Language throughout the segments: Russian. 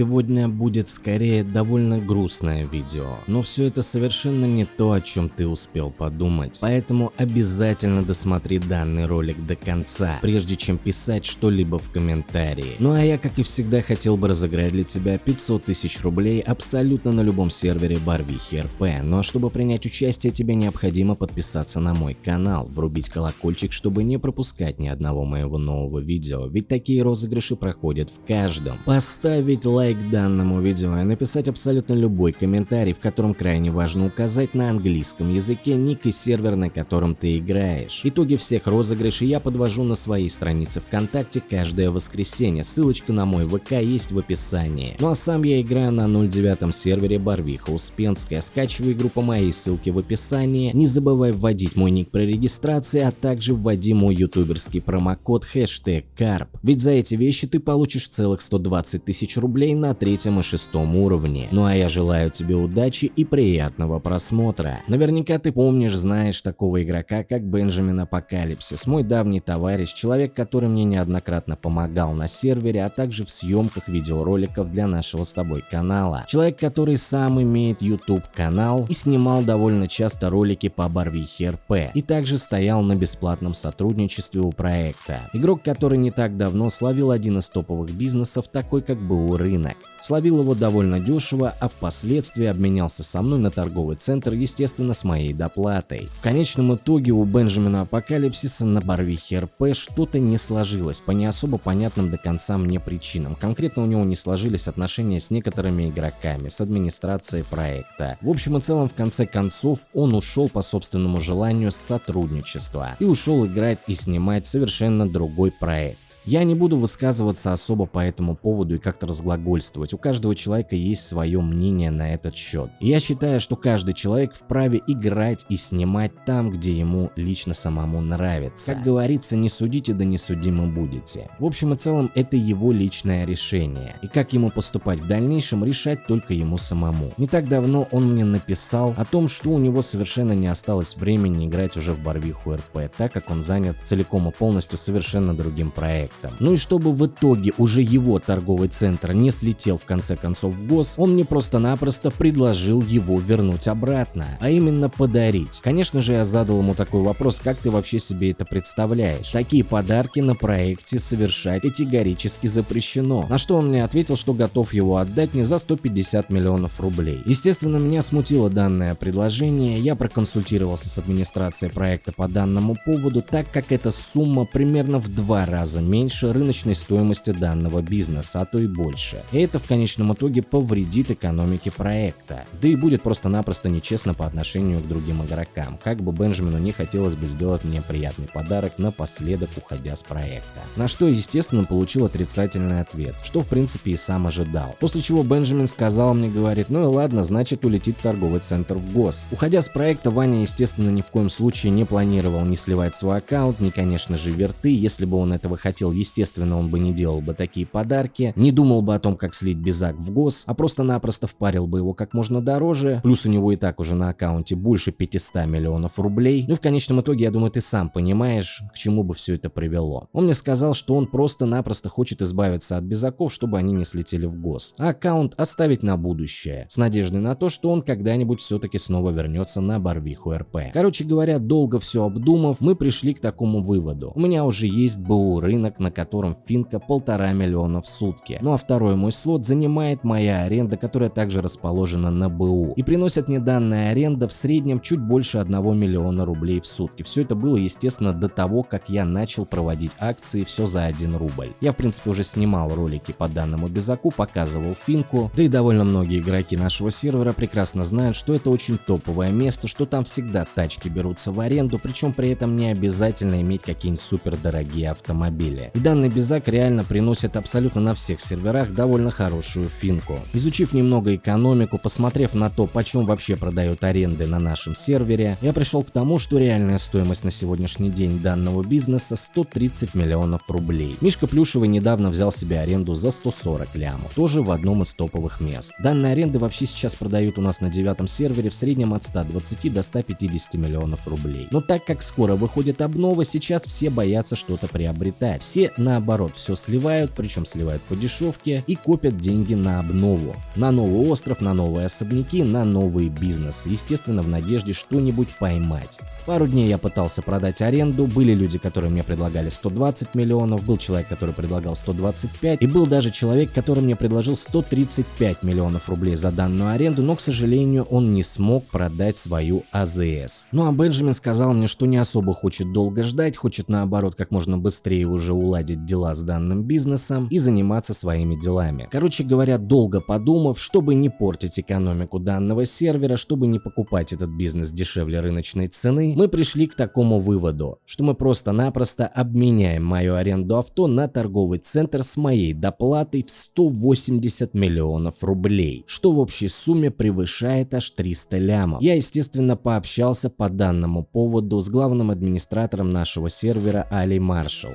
Сегодня будет скорее довольно грустное видео, но все это совершенно не то, о чем ты успел подумать. Поэтому обязательно досмотри данный ролик до конца, прежде чем писать что-либо в комментарии. Ну а я, как и всегда, хотел бы разыграть для тебя 500 тысяч рублей абсолютно на любом сервере Барвихи РП. Ну а чтобы принять участие, тебе необходимо подписаться на мой канал, врубить колокольчик, чтобы не пропускать ни одного моего нового видео, ведь такие розыгрыши проходят в каждом. Поставить лайк данному видео и написать абсолютно любой комментарий, в котором крайне важно указать на английском языке ник и сервер, на котором ты играешь. Итоги всех розыгрышей я подвожу на своей странице ВКонтакте каждое воскресенье, ссылочка на мой ВК есть в описании. Ну а сам я играю на 09 сервере Барвиха Успенская, скачивай игру по моей ссылке в описании, не забывай вводить мой ник при регистрации, а также вводи мой ютуберский промокод хэштег КАРП, ведь за эти вещи ты получишь целых 120 тысяч рублей рублей на третьем и шестом уровне. Ну а я желаю тебе удачи и приятного просмотра. Наверняка ты помнишь, знаешь такого игрока, как Бенджамин Апокалипсис, мой давний товарищ, человек, который мне неоднократно помогал на сервере, а также в съемках видеороликов для нашего с тобой канала. Человек, который сам имеет YouTube канал и снимал довольно часто ролики по Барвихе РП, и также стоял на бесплатном сотрудничестве у проекта. Игрок, который не так давно словил один из топовых бизнесов, такой как БУ рынок рынок. Словил его довольно дешево, а впоследствии обменялся со мной на торговый центр, естественно, с моей доплатой. В конечном итоге у Бенджамина Апокалипсиса на Барвихе РП что-то не сложилось по не особо понятным до конца мне причинам. Конкретно у него не сложились отношения с некоторыми игроками, с администрацией проекта. В общем и целом, в конце концов, он ушел по собственному желанию с сотрудничества и ушел играть и снимать совершенно другой проект. Я не буду высказываться особо по этому поводу и как-то разглагольствовать, у каждого человека есть свое мнение на этот счет. И я считаю, что каждый человек вправе играть и снимать там, где ему лично самому нравится. Как говорится, не судите, да не судимы будете. В общем и целом, это его личное решение. И как ему поступать в дальнейшем, решать только ему самому. Не так давно он мне написал о том, что у него совершенно не осталось времени играть уже в Барвиху РП, так как он занят целиком и полностью совершенно другим проектом проектом. Ну и чтобы в итоге уже его торговый центр не слетел в конце концов в ГОС, он мне просто-напросто предложил его вернуть обратно, а именно подарить. Конечно же я задал ему такой вопрос, как ты вообще себе это представляешь? Такие подарки на проекте совершать категорически запрещено. На что он мне ответил, что готов его отдать мне за 150 миллионов рублей. Естественно, меня смутило данное предложение, я проконсультировался с администрацией проекта по данному поводу, так как эта сумма примерно в два раза меньше меньше рыночной стоимости данного бизнеса, а то и больше. И это в конечном итоге повредит экономике проекта. Да и будет просто-напросто нечестно по отношению к другим игрокам, как бы Бенджамину не хотелось бы сделать мне приятный подарок напоследок уходя с проекта. На что, естественно, получил отрицательный ответ, что в принципе и сам ожидал. После чего Бенджамин сказал мне, говорит, ну и ладно, значит улетит торговый центр в ГОС. Уходя с проекта, Ваня, естественно, ни в коем случае не планировал ни сливать свой аккаунт, ни, конечно же, верты, если бы он этого хотел хотел, естественно, он бы не делал бы такие подарки, не думал бы о том, как слить Безак в ГОС, а просто-напросто впарил бы его как можно дороже, плюс у него и так уже на аккаунте больше 500 миллионов рублей. Ну и в конечном итоге, я думаю, ты сам понимаешь, к чему бы все это привело. Он мне сказал, что он просто-напросто хочет избавиться от Безаков, чтобы они не слетели в ГОС, а аккаунт оставить на будущее, с надеждой на то, что он когда-нибудь все-таки снова вернется на Барвиху РП. Короче говоря, долго все обдумав, мы пришли к такому выводу. У меня уже есть БУ рынок на котором финка полтора миллиона в сутки. Ну а второй мой слот занимает моя аренда, которая также расположена на БУ. И приносит мне данная аренда в среднем чуть больше 1 миллиона рублей в сутки. Все это было, естественно, до того, как я начал проводить акции все за 1 рубль. Я, в принципе, уже снимал ролики по данному безаку, показывал финку, да и довольно многие игроки нашего сервера прекрасно знают, что это очень топовое место, что там всегда тачки берутся в аренду, причем при этом не обязательно иметь какие-нибудь супер дорогие автомобили. И данный безак реально приносит абсолютно на всех серверах довольно хорошую финку. Изучив немного экономику, посмотрев на то, почем вообще продают аренды на нашем сервере, я пришел к тому, что реальная стоимость на сегодняшний день данного бизнеса 130 миллионов рублей. Мишка Плюшевый недавно взял себе аренду за 140 лямов, тоже в одном из топовых мест. Данные аренды вообще сейчас продают у нас на девятом сервере в среднем от 120 до 150 миллионов рублей. Но так как скоро выходит обнова, сейчас все боятся что-то приобретать. Все те наоборот все сливают, причем сливают по дешевке и копят деньги на обнову. На новый остров, на новые особняки, на новые бизнесы. Естественно, в надежде что-нибудь поймать. Пару дней я пытался продать аренду, были люди, которые мне предлагали 120 миллионов, был человек, который предлагал 125, и был даже человек, который мне предложил 135 миллионов рублей за данную аренду, но, к сожалению, он не смог продать свою АЗС. Ну а Бенджамин сказал мне, что не особо хочет долго ждать, хочет наоборот как можно быстрее уже уладить дела с данным бизнесом и заниматься своими делами. Короче говоря, долго подумав, чтобы не портить экономику данного сервера, чтобы не покупать этот бизнес дешевле рыночной цены, мы пришли к такому выводу, что мы просто-напросто обменяем мою аренду авто на торговый центр с моей доплатой в 180 миллионов рублей, что в общей сумме превышает аж 300 лямов. Я, естественно, пообщался по данному поводу с главным администратором нашего сервера Али Маршал,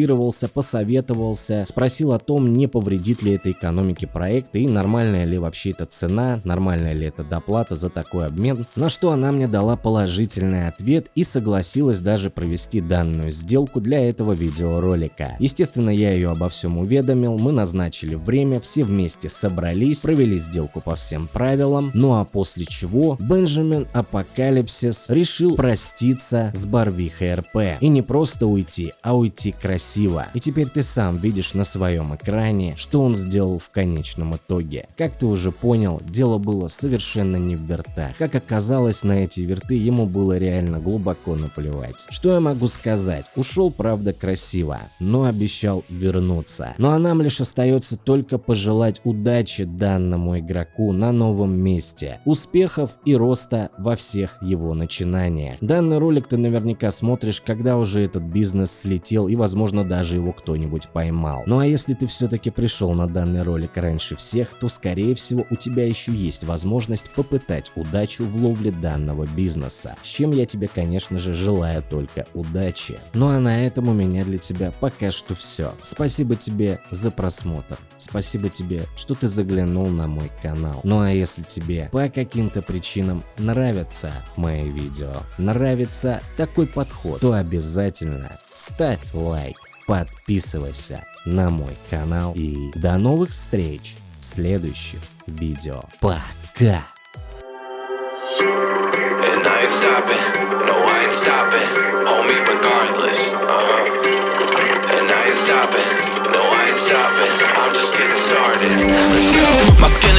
проконсультировался, посоветовался, спросил о том, не повредит ли это экономике проекта и нормальная ли вообще эта цена, нормальная ли это доплата за такой обмен, на что она мне дала положительное ответ и согласилась даже провести данную сделку для этого видеоролика. Естественно, я ее обо всем уведомил, мы назначили время, все вместе собрались, провели сделку по всем правилам, ну а после чего Бенджамин Апокалипсис решил проститься с Барвихой РП. И не просто уйти, а уйти красиво. И теперь ты сам видишь на своем экране, что он сделал в конечном итоге. Как ты уже понял, дело было совершенно не в вертах. Как оказалось, на эти верты ему было реально глубоко наплевать. Что я могу сказать? Ушел, правда, красиво, но обещал вернуться. Ну а нам лишь остается только пожелать удачи данному игроку на новом месте, успехов и роста во всех его начинаниях. Данный ролик ты наверняка смотришь, когда уже этот бизнес слетел и возможно даже его кто-нибудь поймал. Ну а если ты все-таки пришел на данный ролик раньше всех, то скорее всего у тебя еще есть возможность попытать удачу в ловле данного бизнеса, с чем я тебе, конечно же, желаю только удачи. Ну а на этом у меня для тебя пока что все. Спасибо тебе за просмотр. Спасибо тебе, что ты заглянул на мой канал. Ну а если тебе по каким-то причинам нравятся мои видео, нравится такой подход, то обязательно ставь лайк, подписывайся на мой канал и до новых встреч в следующих видео. Пока! And I ain't stopping, no I ain't stopping, homie regardless, uh-huh. And I ain't stopping, no I ain't stopping, I'm just getting started, let's go.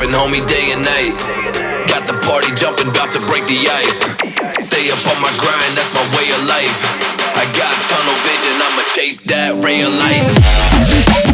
Get it poppin', homie, day and night. Got the party jumping, about to break the ice. Stay up on my grind, that's my way of life. I got tunnel vision, I'ma chase that ray of light.